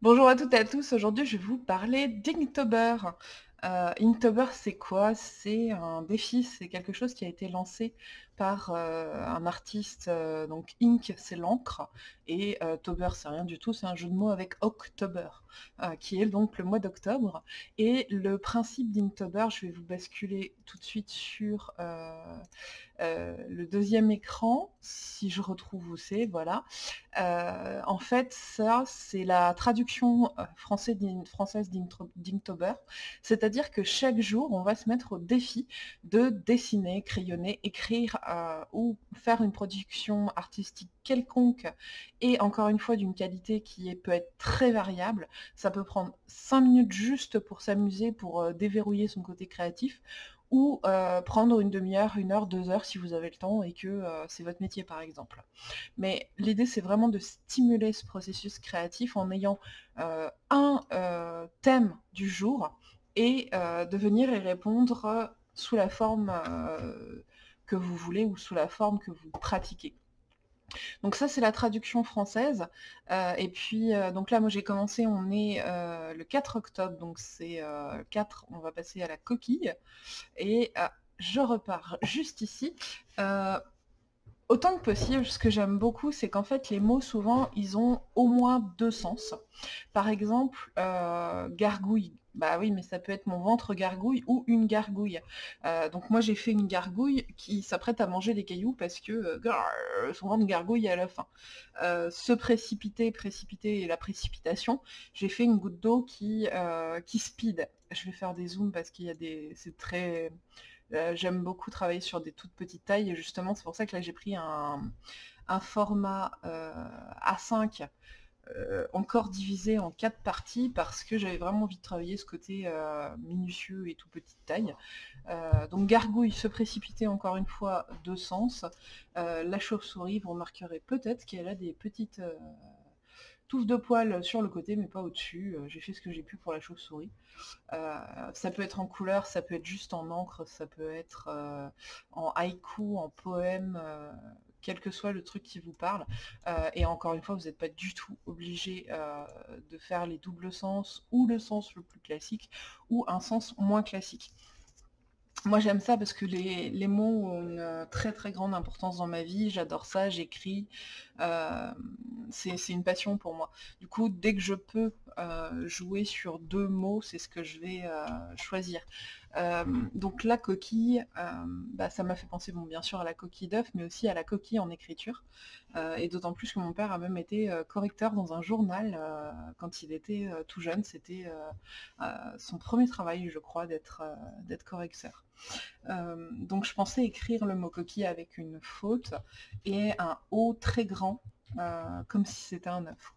Bonjour à toutes et à tous, aujourd'hui je vais vous parler d'Inktober. Euh, Inktober c'est quoi? C'est un défi, c'est quelque chose qui a été lancé par euh, un artiste, euh, donc Ink c'est l'encre, et Tober c'est rien du tout, c'est un jeu de mots avec October, qui est donc le mois d'octobre. Et le principe d'Inktober, je vais vous basculer tout de suite sur le deuxième écran, si je retrouve où c'est, voilà. Euh, en fait, ça, c'est la traduction euh, française d'Inkto- d'Inktober, c'est-à-dire que chaque jour, on va se mettre au défi de dessiner, crayonner, écrire euh, ou faire une production artistique quelconque et encore une fois d'une qualité qui peut être très variable. Ça peut prendre 5 minutes juste pour s'amuser, pour déverrouiller son côté créatif, ou prendre une demi-heure, une heure, deux heures si vous avez le temps et que c'est votre métier par exemple. Mais l'idée c'est vraiment de stimuler ce processus créatif en ayant un thème du jour et de venir y répondre sous la forme que vous voulez ou sous la forme que vous pratiquez. Donc ça, c'est la traduction française. Euh, et puis, euh, donc là, moi, j'ai commencé, on est euh, le 4 octobre, donc c'est euh, 4, on va passer à la coquille. Et je repars juste ici. Autant que possible, ce que j'aime beaucoup, c'est qu'en fait, les mots, souvent, ils ont au moins deux sens. Par exemple, gargouille. Bah oui, mais ça peut être mon ventre gargouille ou une gargouille. Euh, donc moi, j'ai fait une gargouille qui s'apprête à manger des cailloux parce que euh, son ventre gargouille à la fin. Euh, se précipiter, précipiter et la précipitation, j'ai fait une goutte d'eau qui, qui speed. Je vais faire des zooms parce qu'il y a des... C'est très... J'aime beaucoup travailler sur des toutes petites tailles et justement c'est pour ça que là j'ai pris un, un format euh, A5 euh, encore divisé en quatre parties parce que j'avais vraiment envie de travailler ce côté euh, minutieux et tout petite taille. Euh, donc gargouille, se précipiter encore une fois, deux sens. Euh, la chauve-souris, vous remarquerez peut-être qu'elle a des petites euh, touffes de poils sur le côté mais pas au-dessus. Euh, j'ai fait ce que j'ai pu pour la chauve-souris. Euh, ça peut être en couleur, ça peut être juste en encre, ça peut être euh, en haïku, en poème, euh, quel que soit le truc qui vous parle. Euh, et encore une fois, vous n'êtes pas du tout obligé euh, de faire les doubles sens ou le sens le plus classique ou un sens moins classique. Moi j'aime ça parce que les, les mots ont une très très grande importance dans ma vie, j'adore ça, j'écris, euh, c'est une passion pour moi. Du coup, dès que je peux jouer sur deux mots, c'est ce que je vais choisir. Euh, donc la coquille, euh, bah, ça m'a fait penser bon, bien sûr à la coquille d'œuf, mais aussi à la coquille en écriture. Euh, et d'autant plus que mon père a même été correcteur dans un journal quand il était tout jeune. C'était son premier travail, je crois, d'être correcteur. Donc je pensais écrire le mot coquille avec une faute et un O très grand, comme si c'était un œuf.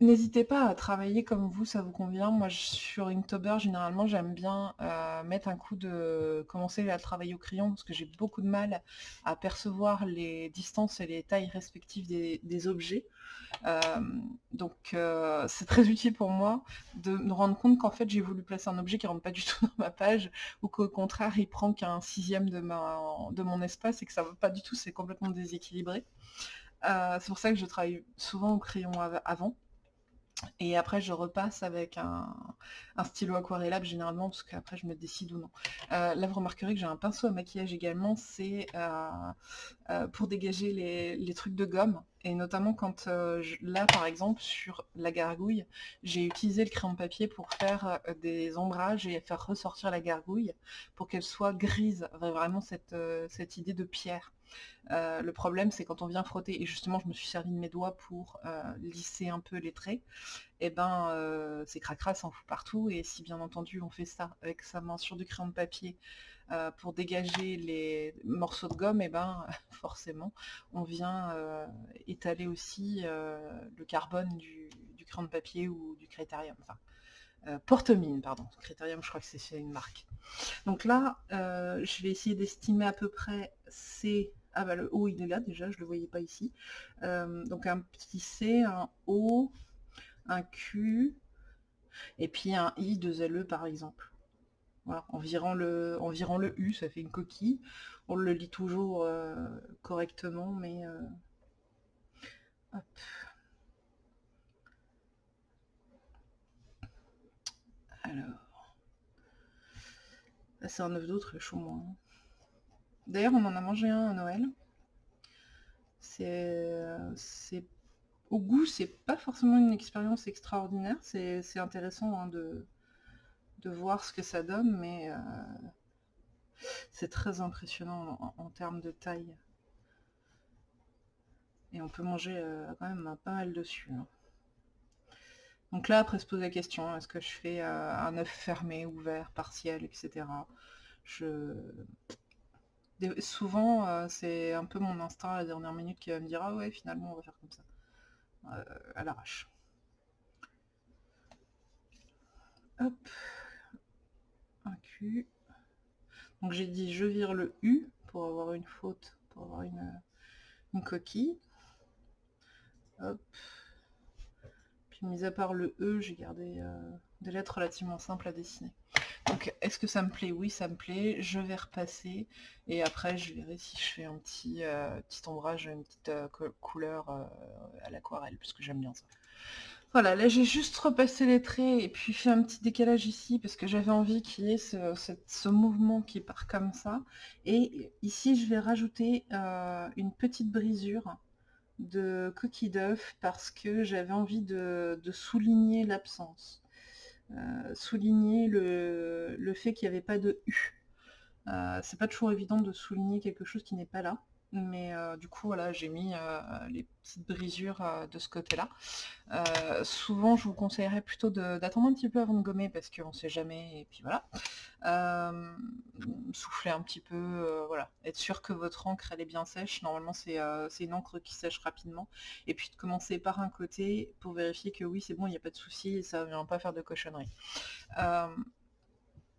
N'hésitez pas à travailler comme vous, ça vous convient. Moi, je- sur Inktober, généralement, j'aime bien euh, mettre un coup de... commencer à travailler au crayon parce que j'ai beaucoup de mal à percevoir les distances et les tailles respectives des, objets. Euh, donc, euh, c'est très utile pour moi de me rendre compte qu'en fait, j'ai voulu placer un objet qui rentre pas du tout dans ma page ou qu'au contraire, il prend qu'un sixième de, de mon espace et que ça va pas du tout, c'est complètement déséquilibré. C'est pour ça que je travaille souvent au crayon av- avant. Et après, je repasse avec un, stylo aquarellable généralement, parce qu'après, je me décide ou non. Euh, là, vous remarquerez que j'ai un pinceau à maquillage également, c'est euh, euh, pour dégager les, trucs de gomme. Et notamment quand, là, par exemple, sur la gargouille, j'ai utilisé le crayon de papier pour faire des ombrages et faire ressortir la gargouille pour qu'elle soit grise, vraiment cette idée de pierre. Euh, le problème, c'est quand on vient frotter, et justement, je me suis servi de mes doigts pour euh, lisser un peu les traits, et ben, euh, c'est cracra, ça en fout partout, et si bien entendu on fait ça avec sa main sur du crayon de papier euh, pour dégager les morceaux de gomme, et ben, forcément, on vient étaler aussi le carbone du, crayon de papier ou du critérium, enfin, euh, porte-mine, pardon, critérium, je crois que c'est une marque. Donc là, je vais essayer d'estimer à peu près C. Ah bah le O il est là déjà, je ne le voyais pas ici. Euh, donc un petit C, un O, un Q, et puis un I, deux LE par exemple. Voilà, en virant, le, le U, ça fait une coquille. On le lit toujours euh, correctement, mais... Euh, hop. Alors... C'est un œuf d'autre, chaud moins. Hein. D'ailleurs, on en a mangé un à Noël. C'est... Au goût, c'est pas forcément une expérience extraordinaire. C'est intéressant hein, de... voir ce que ça donne, mais... Euh, c'est très impressionnant en, termes de taille. Et on peut manger euh, quand même pas mal dessus. Hein. Donc là, après se poser la question, est-ce que je fais euh, un œuf fermé, ouvert, partiel, etc. Je... Souvent, euh, c'est un peu mon instinct à la dernière minute qui va me dire « Ah ouais, finalement, on va faire comme ça. à l'arrache. Hop. Un cul. Donc j'ai dit je vire le U pour avoir une faute, pour avoir une, coquille. Puis mis à part le E, j'ai gardé euh, des lettres relativement simples à dessiner. Donc est-ce que ça me plaît? Oui, ça me plaît. Je vais repasser et après je verrai si je fais un petit, euh, petit ombrage, une petite euh, couleur à l'aquarelle, puisque j'aime bien ça. Voilà, là j'ai juste repassé les traits et puis fait un petit décalage ici parce que j'avais envie qu'il y ait ce, mouvement qui part comme ça. Et ici je vais rajouter euh, une petite brisure de coquille d'œuf parce que j'avais envie de, souligner l'absence. Euh, souligner le, fait qu'il n'y avait pas de U. Euh, c'est pas toujours évident de souligner quelque chose qui n'est pas là. Mais euh, du coup, voilà, j'ai mis euh, les petites brisures euh, de ce côté-là. souvent, je vous conseillerais plutôt d'attendre un petit peu avant de gommer parce qu'on ne sait jamais, et puis voilà. souffler un petit peu, voilà. Être sûr que votre encre, elle est bien sèche. Normalement, c'est une encre qui sèche rapidement. Et puis de commencer par un côté pour vérifier que oui, c'est bon, il n'y a pas de souci et ça ne vient pas faire de cochonnerie.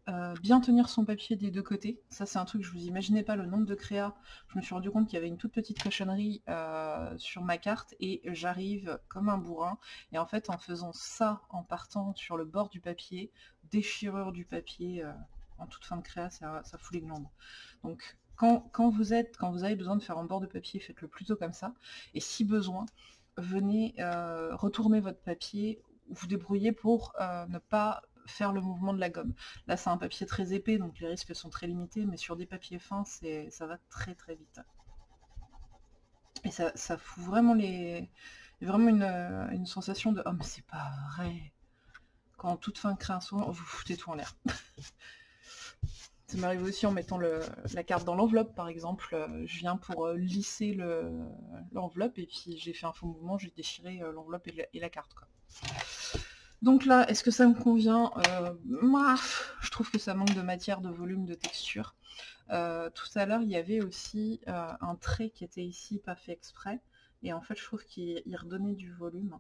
Euh, bien tenir son papier des deux côtés. Ça, c'est un truc, je vous imaginez pas le nombre de créas. Je me suis rendu compte qu'il y avait une toute petite cochonnerie euh, sur ma carte et j'arrive comme un bourrin. Et en fait, en faisant ça, en partant sur le bord du papier, déchirure du papier euh, en toute fin de créa, ça, fout les glandes. Donc, quand, vous êtes, quand vous avez besoin de faire un bord de papier, faites-le plutôt comme ça. Et si besoin, venez retourner votre papier ou vous débrouiller pour ne pas faire le mouvement de la gomme. Là, c'est un papier très épais, donc les risques sont très limités, mais sur des papiers fins, ça va très très vite. Et ça, fout vraiment les... vraiment une, sensation de « Oh, mais c'est pas vrai !» Quand toute fin création, vous foutez tout en l'air. Ça m'arrive aussi en mettant la carte dans l'enveloppe, par exemple. Je viens pour euh, lisser l'enveloppe, et puis j'ai fait un faux mouvement, j'ai déchiré euh, l'enveloppe et, la carte. Quoi. Donc là, est-ce que ça me convient euh, Je trouve que ça manque de matière, de volume, de texture. Euh, tout à l'heure, il y avait aussi euh, un trait qui était ici, pas fait exprès. Et en fait, je trouve qu'il redonnait du volume.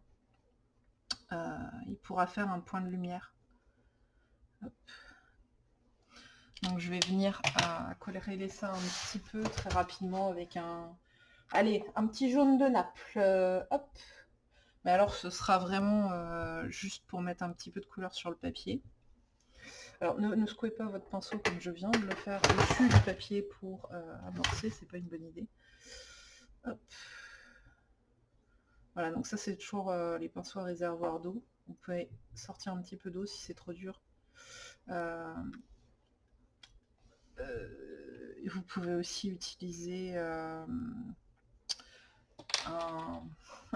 il pourra faire un point de lumière. Donc je vais venir à colorer ça un petit peu très rapidement avec un... Allez, un petit jaune de Naples. hop mais alors ce sera vraiment euh, juste pour mettre un petit peu de couleur sur le papier. Alors ne, secouez pas votre pinceau comme je viens de le faire dessus du papier pour euh, amorcer, c'est pas une bonne idée. Voilà, donc ça c'est toujours euh, les pinceaux à réservoir d'eau. Vous pouvez sortir un petit peu d'eau si c'est trop dur. vous pouvez aussi utiliser un,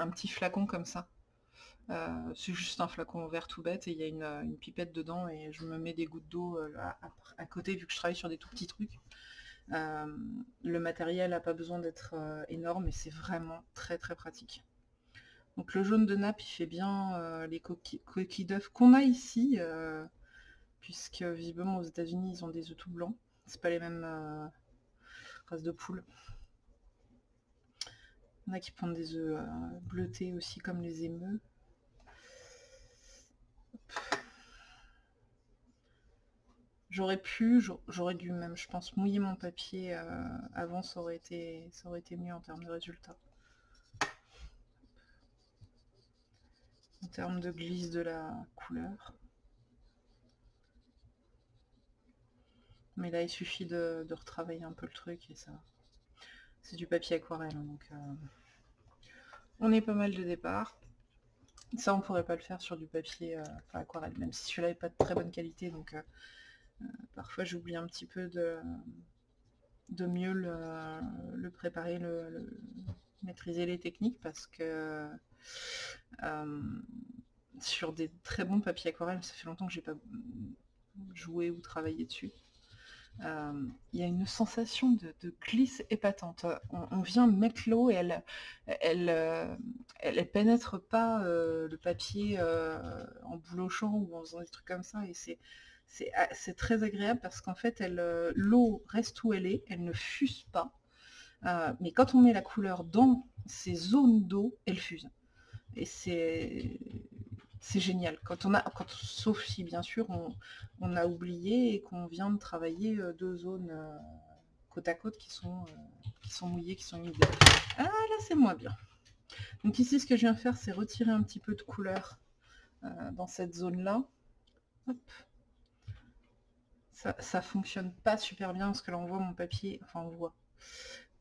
petit flacon comme ça. Euh, c'est juste un flacon vert tout bête et il y a une, pipette dedans et je me mets des gouttes d'eau euh, à, côté vu que je travaille sur des tout petits trucs. Euh, le matériel n'a pas besoin d'être énorme et c'est vraiment très très pratique. Donc le jaune de nappe il fait bien les coquilles, d'œufs qu'on a ici, puisque visiblement aux états unis ils ont des œufs tout blancs. C'est pas les mêmes races de poules. Il y en a qui prennent des œufs euh, bleutés aussi comme les émeux. J'aurais pu, j'aurais dû même, je pense, mouiller mon papier euh, avant, ça aurait, été, ça aurait été mieux en termes de résultats. En termes de glisse de la couleur. Mais là, il suffit de, de retravailler un peu le truc et ça, c'est du papier aquarelle, hein, donc euh, on est pas mal de départ. Ça, on pourrait pas le faire sur du papier euh, aquarelle, même si celui-là n'est pas de très bonne qualité, donc parfois j'oublie un petit peu de, de mieux le, préparer, le, maîtriser les techniques, parce que sur des très bons papiers aquarelles, ça fait longtemps que j'ai pas joué ou travaillé dessus. Euh, il y a une sensation de, glisse épatante. On, vient mettre l'eau et elle, elle, euh, elle, pénètre pas euh, le papier en boulochant ou en faisant des trucs comme ça. Et c'est c'est très agréable parce qu'en fait, l'eau reste où elle est, elle ne fuse pas. mais quand on met la couleur dans ces zones d'eau, elle fuse. Et c'est c'est génial. Quand on a, sauf si bien sûr on, a oublié et qu'on vient de travailler euh, deux zones euh, côte à côte qui sont, euh, qui sont mouillées, qui sont humides. Ah là c'est moins bien. Donc ici ce que je viens faire c'est retirer un petit peu de couleur dans cette zone là. Ça, ça fonctionne pas super bien parce que là on voit mon papier, enfin on voit,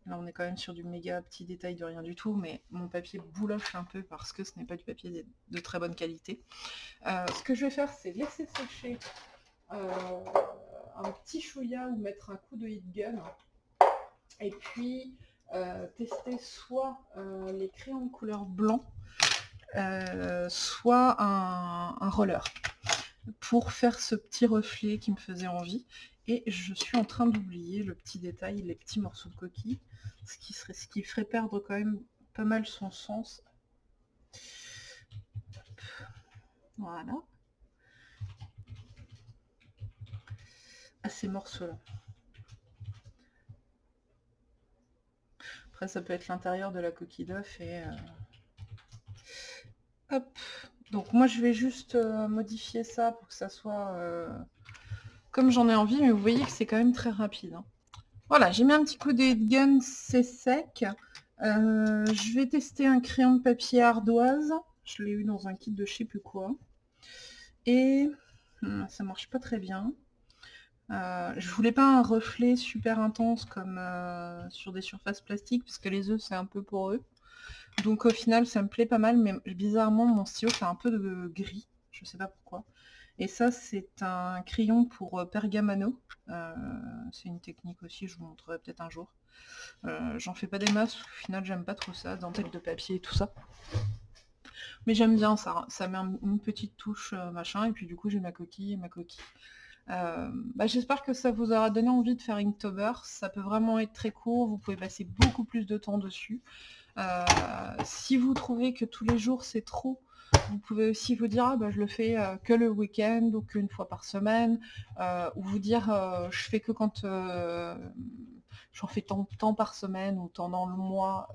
Là, on est quand même sur du méga petit détail de rien du tout, mais mon papier bouloche un peu parce que ce n'est pas du papier de, très bonne qualité. Euh, ce que je vais faire, c'est laisser sécher euh, un petit chouïa ou mettre un coup de heat gun. Et puis, euh, tester soit les crayons de couleur blanc, soit un roller pour faire ce petit reflet qui me faisait envie. Et je suis en train d'oublier le petit détail, les petits morceaux de coquille ce qui, serait, ce qui ferait perdre quand même pas mal son sens. Voilà. À ces morceaux-là. Après, ça peut être l'intérieur de la coquille d'œuf et... Euh, hop Donc moi, je vais juste euh, modifier ça pour que ça soit... Euh, comme j'en ai envie, mais vous voyez que c'est quand même très rapide. Hein. Voilà, j'ai mis un petit coup de gun, c'est sec. Euh, je vais tester un crayon de papier ardoise. Je l'ai eu dans un kit de je sais plus quoi. Et hmm, ça marche pas très bien. Euh, je voulais pas un reflet super intense comme euh, sur des surfaces plastiques, parce que les œufs c'est un peu poreux. Donc au final ça me plaît pas mal, mais bizarrement mon stylo fait un peu de gris, je sais pas pourquoi. Et ça, c'est un crayon pour euh, pergamano. Euh, c'est une technique aussi, je vous montrerai peut-être un jour. Euh, j'en fais pas des masses, au final j'aime pas trop ça, dentelle de papier et tout ça. Mais j'aime bien ça, ça met une petite touche machin, et puis du coup j'ai ma coquille et ma coquille. Bah, j'espère que ça vous aura donné envie de faire Inktober, ça peut vraiment être très court, vous pouvez passer beaucoup plus de temps dessus. si vous trouvez que tous les jours c'est trop, vous pouvez aussi vous dire, ah, bah, je le fais euh, que le week-end ou qu'une fois par semaine, euh, ou vous dire, euh, je fais que quand j'en fais tant, temps par semaine ou tant dans le mois.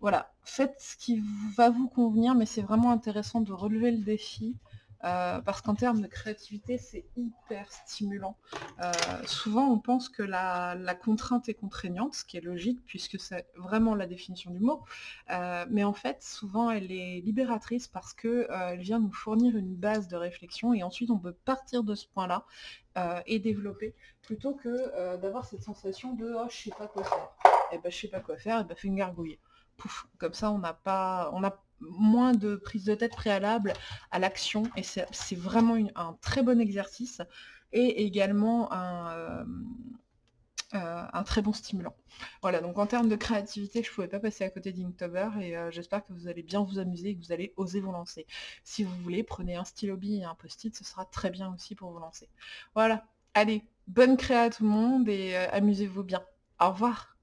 voilà, faites ce qui va vous convenir, mais c'est vraiment intéressant de relever le défi euh, parce qu'en termes de créativité, c'est hyper stimulant. Euh, souvent, on pense que la, contrainte est contraignante, ce qui est logique, puisque c'est vraiment la définition du mot. Euh, mais en fait, souvent, elle est libératrice parce qu'elle vient nous fournir une base de réflexion, et ensuite, on peut partir de ce point-là et développer, plutôt que d'avoir cette sensation de « oh, je sais pas quoi faire ». Et eh ben, je sais pas quoi faire, et ben, fais une gargouille. Pouf, comme ça, on n'a pas... On a moins de prise de tête préalable à l'action et c'est vraiment un très bon exercice et également un, euh, euh, un, très bon stimulant. Voilà, donc en termes de créativité, je ne pouvais pas passer à côté d'Inktober et euh, j'espère que vous allez bien vous amuser et que vous allez oser vous lancer. Si vous voulez, prenez un stylo et un post-it, ce sera très bien aussi pour vous lancer. Voilà, allez, bonne créa à tout le monde et amusez-vous bien. Au revoir